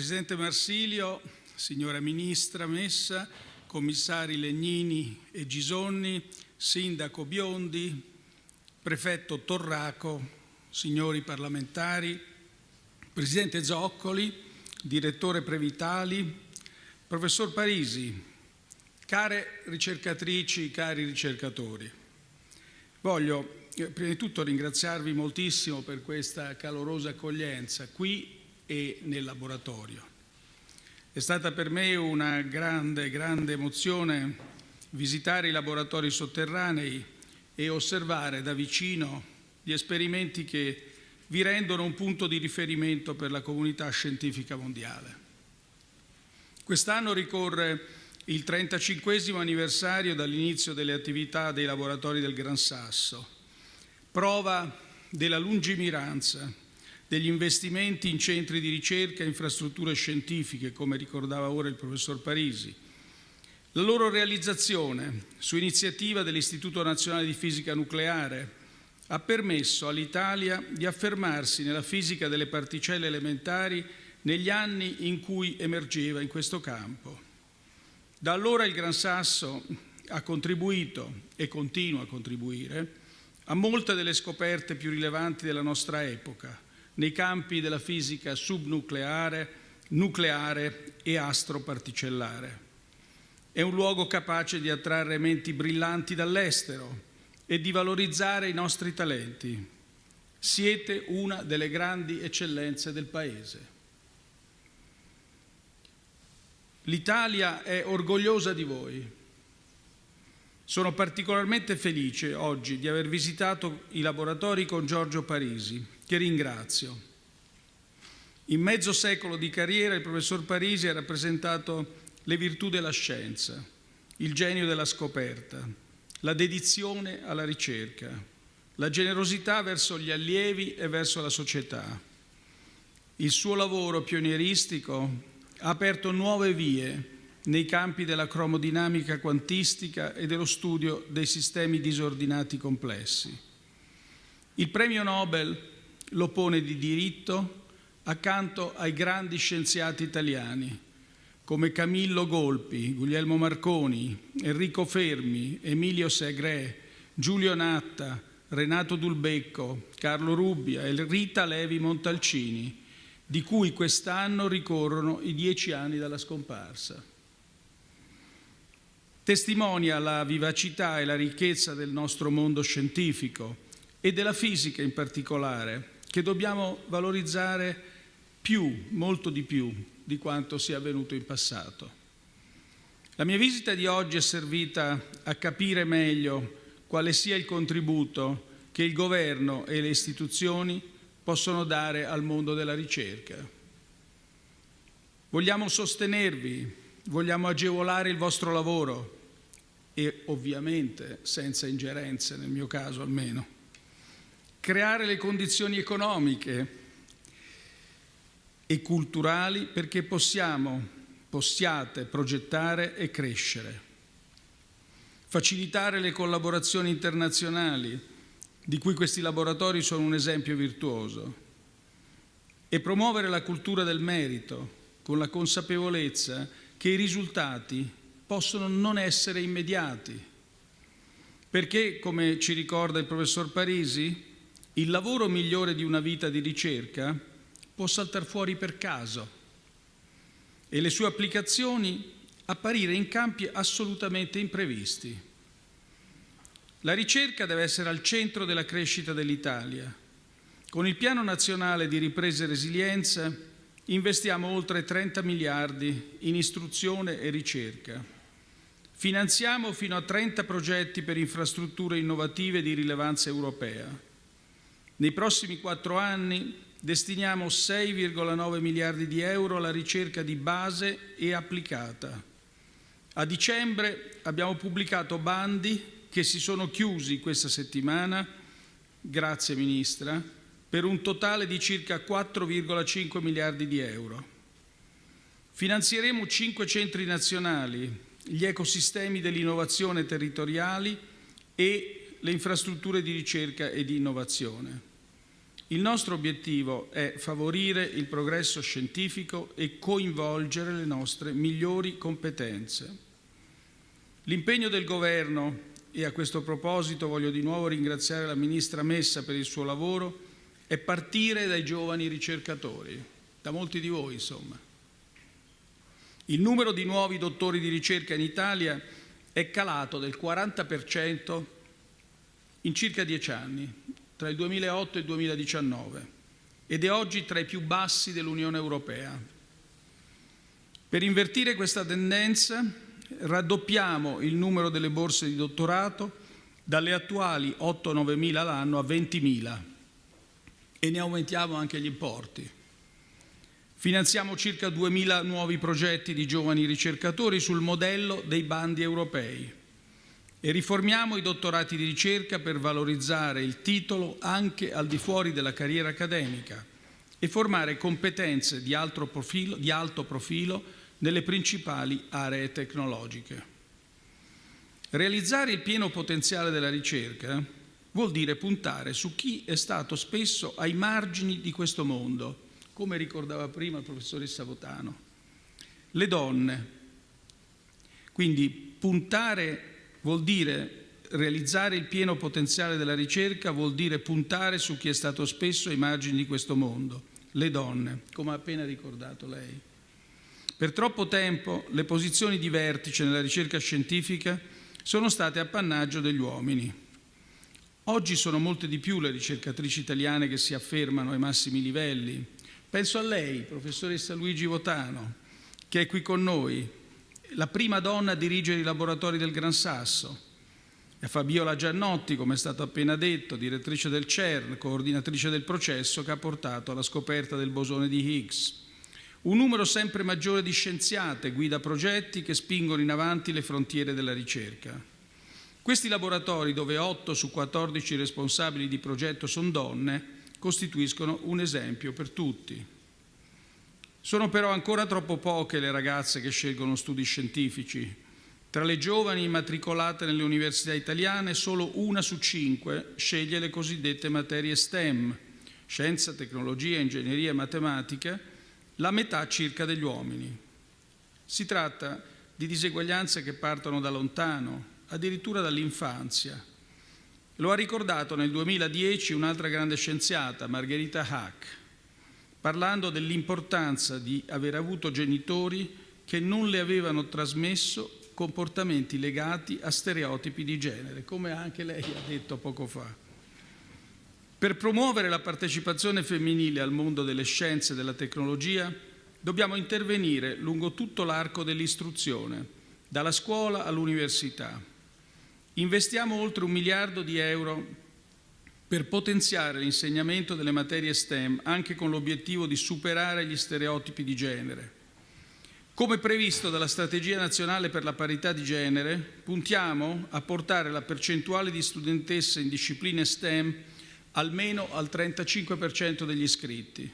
Presidente Marsilio, signora Ministra Messa, commissari Legnini e Gisonni, Sindaco Biondi, Prefetto Torraco, signori parlamentari, Presidente Zoccoli, Direttore Previtali, Professor Parisi, care ricercatrici, cari ricercatori, voglio eh, prima di tutto ringraziarvi moltissimo per questa calorosa accoglienza qui e nel laboratorio. È stata per me una grande, grande emozione visitare i laboratori sotterranei e osservare da vicino gli esperimenti che vi rendono un punto di riferimento per la comunità scientifica mondiale. Quest'anno ricorre il 35 anniversario dall'inizio delle attività dei laboratori del Gran Sasso, prova della lungimiranza degli investimenti in centri di ricerca e infrastrutture scientifiche, come ricordava ora il professor Parisi. La loro realizzazione, su iniziativa dell'Istituto Nazionale di Fisica Nucleare, ha permesso all'Italia di affermarsi nella fisica delle particelle elementari negli anni in cui emergeva in questo campo. Da allora il Gran Sasso ha contribuito e continua a contribuire a molte delle scoperte più rilevanti della nostra epoca, nei campi della fisica subnucleare, nucleare e astroparticellare. È un luogo capace di attrarre menti brillanti dall'estero e di valorizzare i nostri talenti. Siete una delle grandi eccellenze del Paese. L'Italia è orgogliosa di voi. Sono particolarmente felice oggi di aver visitato i laboratori con Giorgio Parisi, che ringrazio. In mezzo secolo di carriera il professor Parisi ha rappresentato le virtù della scienza, il genio della scoperta, la dedizione alla ricerca, la generosità verso gli allievi e verso la società. Il suo lavoro pionieristico ha aperto nuove vie nei campi della cromodinamica quantistica e dello studio dei sistemi disordinati complessi. Il premio Nobel lo pone di diritto accanto ai grandi scienziati italiani come Camillo Golpi, Guglielmo Marconi, Enrico Fermi, Emilio Segre, Giulio Natta, Renato Dulbecco, Carlo Rubbia e Rita Levi Montalcini, di cui quest'anno ricorrono i dieci anni dalla scomparsa. Testimonia la vivacità e la ricchezza del nostro mondo scientifico e della fisica in particolare, che dobbiamo valorizzare più, molto di più, di quanto sia avvenuto in passato. La mia visita di oggi è servita a capire meglio quale sia il contributo che il governo e le istituzioni possono dare al mondo della ricerca. Vogliamo sostenervi, vogliamo agevolare il vostro lavoro e ovviamente senza ingerenze, nel mio caso almeno. Creare le condizioni economiche e culturali perché possiamo, possiate progettare e crescere. Facilitare le collaborazioni internazionali, di cui questi laboratori sono un esempio virtuoso, e promuovere la cultura del merito con la consapevolezza che i risultati possono non essere immediati, perché, come ci ricorda il professor Parisi, il lavoro migliore di una vita di ricerca può saltare fuori per caso e le sue applicazioni apparire in campi assolutamente imprevisti. La ricerca deve essere al centro della crescita dell'Italia. Con il Piano Nazionale di Ripresa e Resilienza investiamo oltre 30 miliardi in istruzione e ricerca. Finanziamo fino a 30 progetti per infrastrutture innovative di rilevanza europea. Nei prossimi quattro anni destiniamo 6,9 miliardi di euro alla ricerca di base e applicata. A dicembre abbiamo pubblicato bandi che si sono chiusi questa settimana, grazie Ministra, per un totale di circa 4,5 miliardi di euro. Finanzieremo cinque centri nazionali, gli ecosistemi dell'innovazione territoriali e le infrastrutture di ricerca e di innovazione. Il nostro obiettivo è favorire il progresso scientifico e coinvolgere le nostre migliori competenze. L'impegno del Governo, e a questo proposito voglio di nuovo ringraziare la Ministra Messa per il suo lavoro, è partire dai giovani ricercatori, da molti di voi insomma. Il numero di nuovi dottori di ricerca in Italia è calato del 40% in circa dieci anni, tra il 2008 e il 2019 ed è oggi tra i più bassi dell'Unione Europea. Per invertire questa tendenza raddoppiamo il numero delle borse di dottorato dalle attuali 8-9 mila l'anno a 20 mila e ne aumentiamo anche gli importi. Finanziamo circa 2.000 nuovi progetti di giovani ricercatori sul modello dei bandi europei e riformiamo i dottorati di ricerca per valorizzare il titolo anche al di fuori della carriera accademica e formare competenze di profilo, di alto profilo nelle principali aree tecnologiche. Realizzare il pieno potenziale della ricerca vuol dire puntare su chi è stato spesso ai margini di questo mondo, come ricordava prima il professoressa Votano, le donne. Quindi puntare Vuol dire realizzare il pieno potenziale della ricerca, vuol dire puntare su chi è stato spesso ai margini di questo mondo, le donne, come ha appena ricordato lei. Per troppo tempo le posizioni di vertice nella ricerca scientifica sono state appannaggio degli uomini. Oggi sono molte di più le ricercatrici italiane che si affermano ai massimi livelli. Penso a lei, professoressa Luigi Votano, che è qui con noi, la prima donna a dirigere i laboratori del Gran Sasso, è Fabiola Giannotti, come è stato appena detto, direttrice del CERN, coordinatrice del processo che ha portato alla scoperta del bosone di Higgs. Un numero sempre maggiore di scienziate guida progetti che spingono in avanti le frontiere della ricerca. Questi laboratori, dove 8 su 14 responsabili di progetto sono donne, costituiscono un esempio per tutti. Sono però ancora troppo poche le ragazze che scelgono studi scientifici. Tra le giovani immatricolate nelle università italiane, solo una su cinque sceglie le cosiddette materie STEM, scienza, tecnologia, ingegneria e matematica, la metà circa degli uomini. Si tratta di diseguaglianze che partono da lontano, addirittura dall'infanzia. Lo ha ricordato nel 2010 un'altra grande scienziata, Margherita Hack parlando dell'importanza di aver avuto genitori che non le avevano trasmesso comportamenti legati a stereotipi di genere, come anche lei ha detto poco fa. Per promuovere la partecipazione femminile al mondo delle scienze e della tecnologia dobbiamo intervenire lungo tutto l'arco dell'istruzione, dalla scuola all'università. Investiamo oltre un miliardo di euro per potenziare l'insegnamento delle materie STEM anche con l'obiettivo di superare gli stereotipi di genere. Come previsto dalla Strategia nazionale per la parità di genere, puntiamo a portare la percentuale di studentesse in discipline STEM almeno al 35% degli iscritti.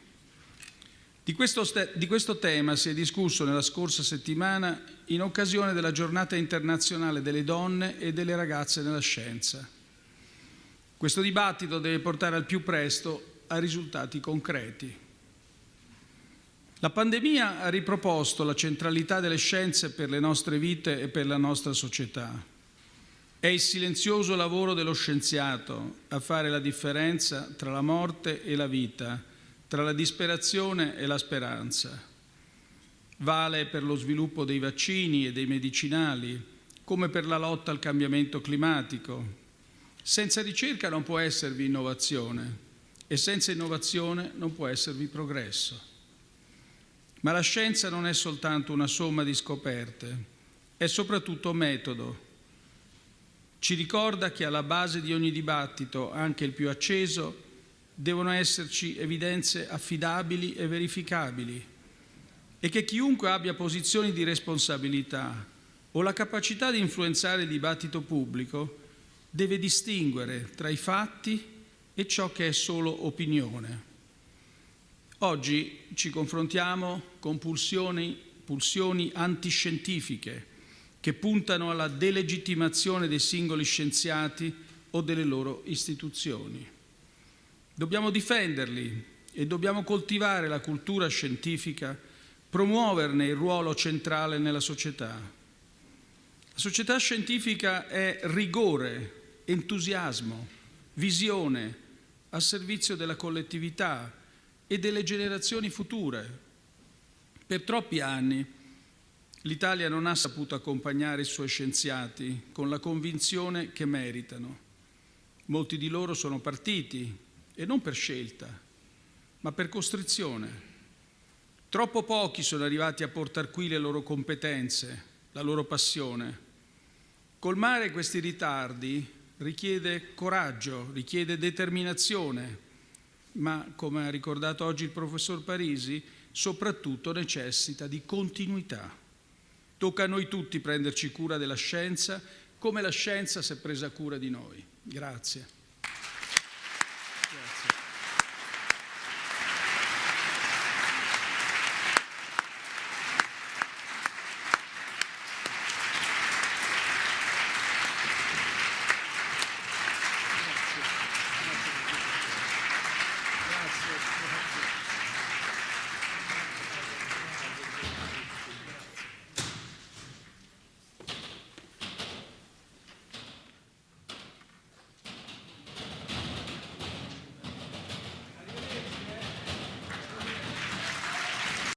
Di questo, di questo, tema si è discusso nella scorsa settimana in occasione della giornata internazionale delle donne e delle ragazze nella scienza. Questo dibattito deve portare al più presto a risultati concreti. La pandemia ha riproposto la centralità delle scienze per le nostre vite e per la nostra società. È il silenzioso lavoro dello scienziato a fare la differenza tra la morte e la vita, tra la disperazione e la speranza. Vale per lo sviluppo dei vaccini e dei medicinali, come per la lotta al cambiamento climatico, senza ricerca non può esservi innovazione e senza innovazione non può esservi progresso. Ma la scienza non è soltanto una somma di scoperte, è soprattutto metodo. Ci ricorda che alla base di ogni dibattito, anche il più acceso, devono esserci evidenze affidabili e verificabili e che chiunque abbia posizioni di responsabilità o la capacità di influenzare il dibattito pubblico deve distinguere tra i fatti e ciò che è solo opinione. Oggi ci confrontiamo con pulsioni, pulsioni antiscientifiche che puntano alla delegittimazione dei singoli scienziati o delle loro istituzioni. Dobbiamo difenderli e dobbiamo coltivare la cultura scientifica, promuoverne il ruolo centrale nella società. La società scientifica è rigore, entusiasmo, visione a servizio della collettività e delle generazioni future. Per troppi anni l'Italia non ha saputo accompagnare i suoi scienziati con la convinzione che meritano. Molti di loro sono partiti e non per scelta, ma per costrizione. Troppo pochi sono arrivati a portare qui le loro competenze, la loro passione. Colmare questi ritardi richiede coraggio, richiede determinazione, ma come ha ricordato oggi il professor Parisi, soprattutto necessita di continuità. Tocca a noi tutti prenderci cura della scienza come la scienza si è presa cura di noi. Grazie.